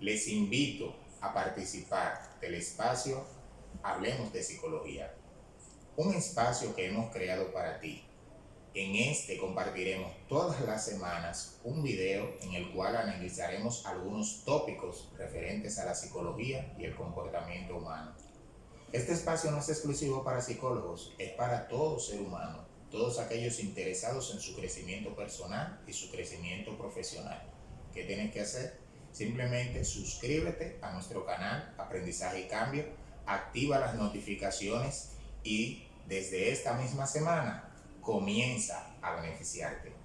Les invito a participar del espacio Hablemos de Psicología, un espacio que hemos creado para ti. En este compartiremos todas las semanas un video en el cual analizaremos algunos tópicos referentes a la psicología y el comportamiento humano. Este espacio no es exclusivo para psicólogos, es para todo ser humano, todos aquellos interesados en su crecimiento personal y su crecimiento profesional. ¿Qué tienes que hacer? Simplemente suscríbete a nuestro canal Aprendizaje y Cambio, activa las notificaciones y desde esta misma semana comienza a beneficiarte.